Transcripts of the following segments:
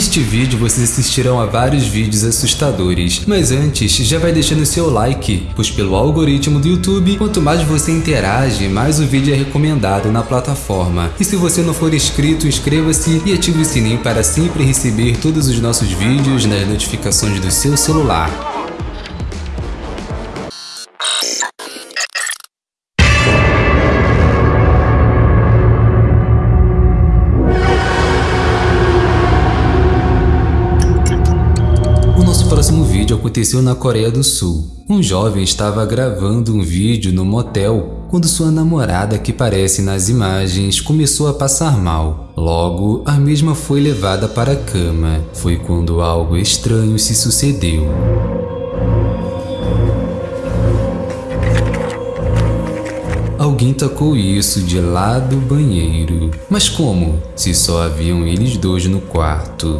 Neste vídeo vocês assistirão a vários vídeos assustadores, mas antes já vai deixando seu like, pois pelo algoritmo do YouTube, quanto mais você interage, mais o vídeo é recomendado na plataforma. E se você não for inscrito, inscreva-se e ative o sininho para sempre receber todos os nossos vídeos nas notificações do seu celular. Aconteceu na Coreia do Sul. Um jovem estava gravando um vídeo no motel quando sua namorada, que aparece nas imagens, começou a passar mal. Logo, a mesma foi levada para a cama. Foi quando algo estranho se sucedeu. Alguém tacou isso de lá do banheiro. Mas como? Se só haviam eles dois no quarto.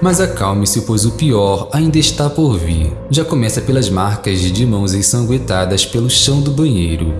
Mas acalme-se, pois o pior ainda está por vir. Já começa pelas marcas de mãos ensanguentadas pelo chão do banheiro.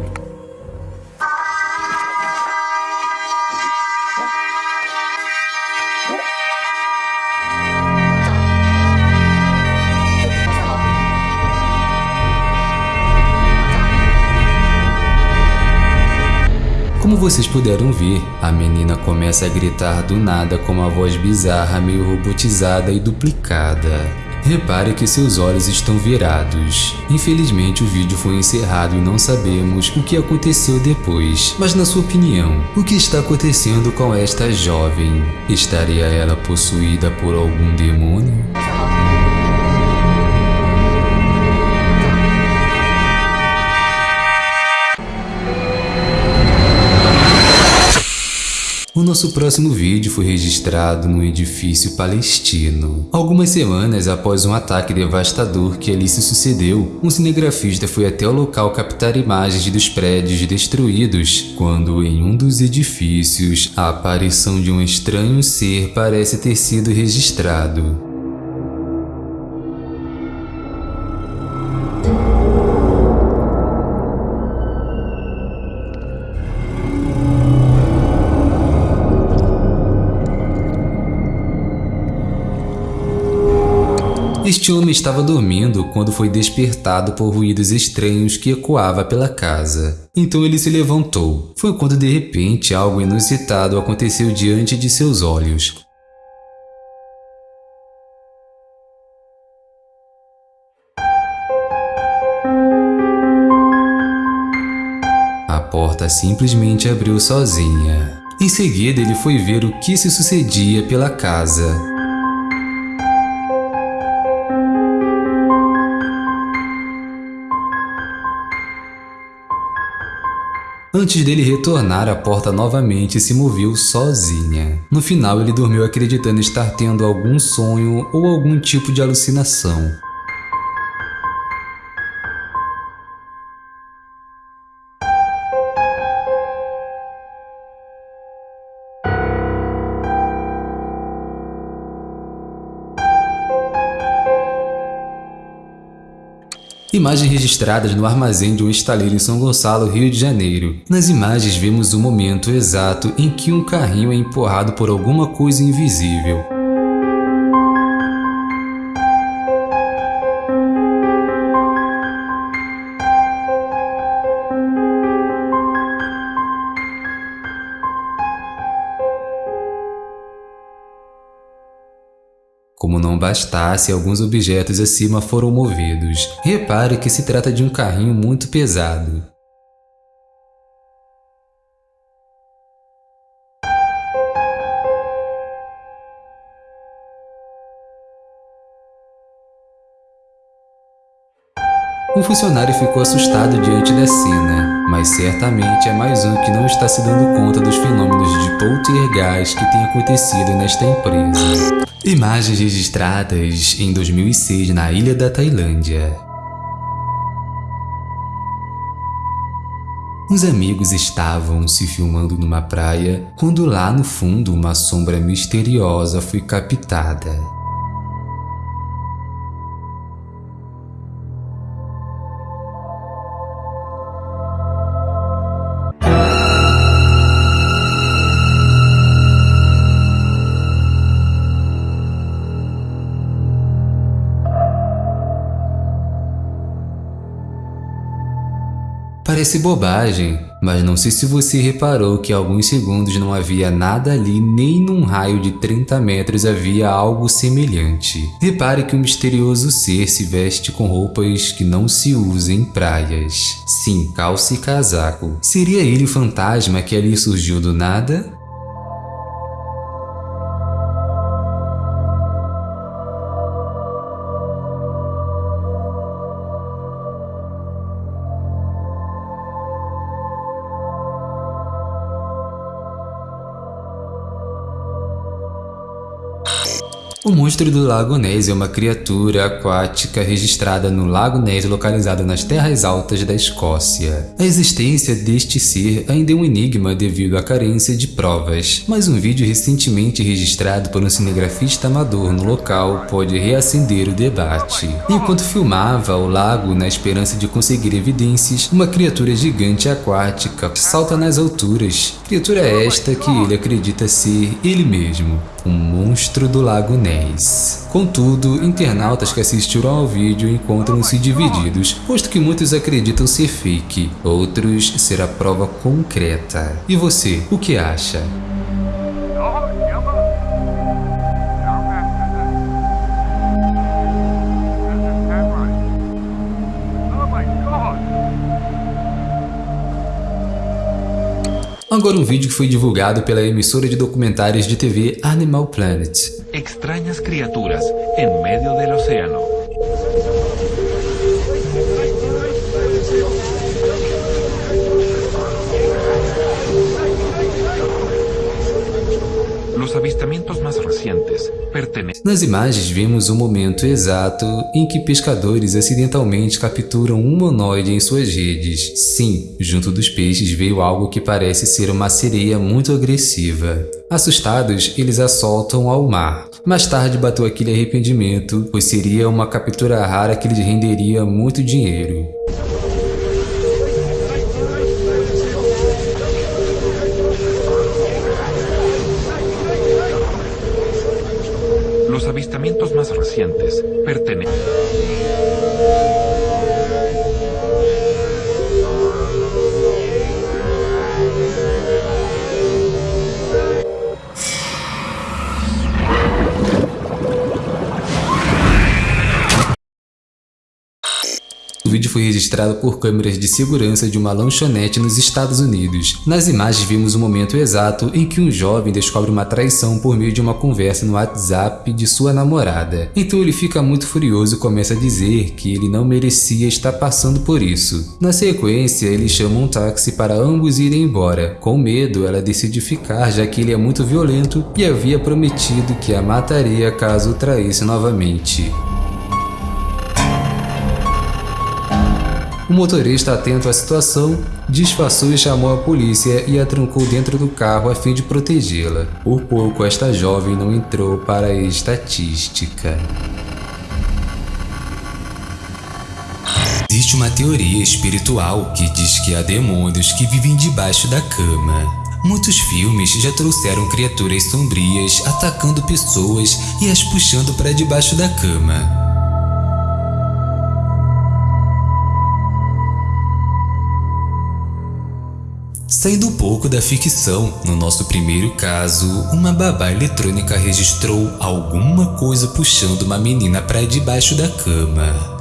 Como vocês puderam ver, a menina começa a gritar do nada com uma voz bizarra, meio robotizada e duplicada. Repare que seus olhos estão virados. Infelizmente o vídeo foi encerrado e não sabemos o que aconteceu depois. Mas na sua opinião, o que está acontecendo com esta jovem? Estaria ela possuída por algum demônio? Nosso próximo vídeo foi registrado num edifício palestino. Algumas semanas após um ataque devastador que ali se sucedeu, um cinegrafista foi até o local captar imagens dos prédios destruídos, quando em um dos edifícios a aparição de um estranho ser parece ter sido registrado. Este homem estava dormindo quando foi despertado por ruídos estranhos que ecoava pela casa. Então ele se levantou. Foi quando de repente algo inusitado aconteceu diante de seus olhos. A porta simplesmente abriu sozinha. Em seguida, ele foi ver o que se sucedia pela casa. Antes dele retornar, a porta novamente se moveu sozinha. No final, ele dormiu acreditando estar tendo algum sonho ou algum tipo de alucinação. Imagens registradas no armazém de um estaleiro em São Gonçalo, Rio de Janeiro. Nas imagens vemos o momento exato em que um carrinho é empurrado por alguma coisa invisível. Como não bastasse, alguns objetos acima foram movidos. Repare que se trata de um carrinho muito pesado. Um funcionário ficou assustado diante da cena, mas certamente é mais um que não está se dando conta dos fenômenos de poltergeist que tem acontecido nesta empresa. Imagens registradas em 2006 na ilha da Tailândia. Os amigos estavam se filmando numa praia quando lá no fundo uma sombra misteriosa foi captada. Parece bobagem, mas não sei se você reparou que há alguns segundos não havia nada ali nem num raio de 30 metros havia algo semelhante. Repare que o misterioso ser se veste com roupas que não se usam em praias. Sim, calça e casaco. Seria ele o fantasma que ali surgiu do nada? Monstro do Lago Ness é uma criatura aquática registrada no Lago Ness localizado nas terras altas da Escócia. A existência deste ser ainda é um enigma devido à carência de provas, mas um vídeo recentemente registrado por um cinegrafista amador no local pode reacender o debate. Enquanto filmava o lago na esperança de conseguir evidências, uma criatura gigante aquática salta nas alturas, criatura esta que ele acredita ser ele mesmo um monstro do Lago Ness. Contudo, internautas que assistiram ao vídeo encontram-se divididos, posto que muitos acreditam ser fake, outros ser a prova concreta. E você, o que acha? Agora um vídeo que foi divulgado pela emissora de documentários de TV Animal Planet. Extrañas criaturas en medio del océano. Pertenecem. Nas imagens vemos o momento exato em que pescadores acidentalmente capturam um humanoide em suas redes. Sim, junto dos peixes veio algo que parece ser uma sereia muito agressiva. Assustados, eles a soltam ao mar. Mais tarde bateu aquele arrependimento, pois seria uma captura rara que lhes renderia muito dinheiro. Más recientes pertenecen. Foi registrado por câmeras de segurança de uma lanchonete nos Estados Unidos. Nas imagens vimos o momento exato em que um jovem descobre uma traição por meio de uma conversa no WhatsApp de sua namorada. Então ele fica muito furioso e começa a dizer que ele não merecia estar passando por isso. Na sequência, ele chama um táxi para ambos irem embora. Com medo, ela decide ficar já que ele é muito violento e havia prometido que a mataria caso o traísse novamente. O motorista, atento à situação, disfarçou e chamou a polícia e a trancou dentro do carro a fim de protegê-la. Por pouco, esta jovem não entrou para a estatística. Existe uma teoria espiritual que diz que há demônios que vivem debaixo da cama. Muitos filmes já trouxeram criaturas sombrias atacando pessoas e as puxando para debaixo da cama. Saindo um pouco da ficção, no nosso primeiro caso, uma babá eletrônica registrou alguma coisa puxando uma menina para debaixo da cama.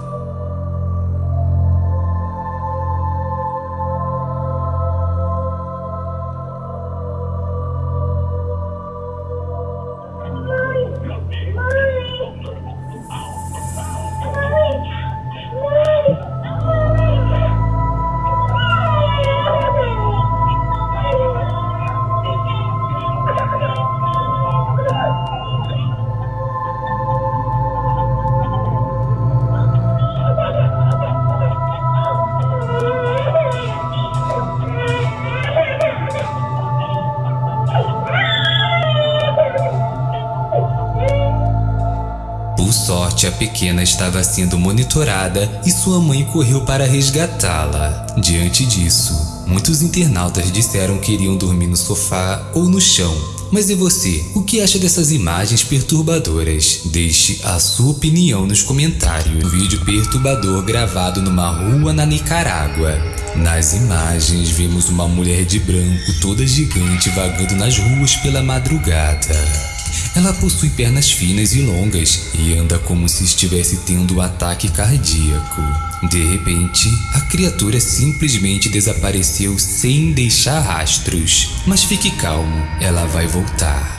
A pequena estava sendo monitorada e sua mãe correu para resgatá-la. Diante disso, muito Muitos internautas disseram que iriam dormir no sofá ou no chão. Mas e você? O que acha dessas imagens perturbadoras? Deixe a sua opinião nos comentários. Um vídeo perturbador gravado numa rua na Nicarágua. Nas imagens vemos uma mulher de branco toda gigante vagando nas ruas pela madrugada. Ela possui pernas finas e longas e anda como se estivesse tendo um ataque cardíaco. De repente, a criatura simplesmente desapareceu sem deixar rastros. Mas fique calmo, ela vai voltar.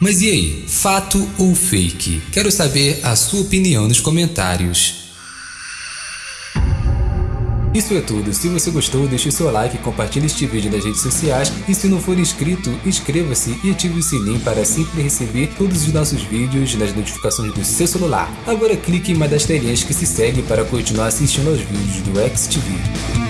Mas e aí, fato ou fake? Quero saber a sua opinião nos comentários. Isso é tudo, se você gostou deixe seu like, compartilhe este vídeo nas redes sociais e se não for inscrito, inscreva-se e ative o sininho para sempre receber todos os nossos vídeos nas notificações do seu celular. Agora clique em uma das telinhas que se segue para continuar assistindo aos vídeos do XTV.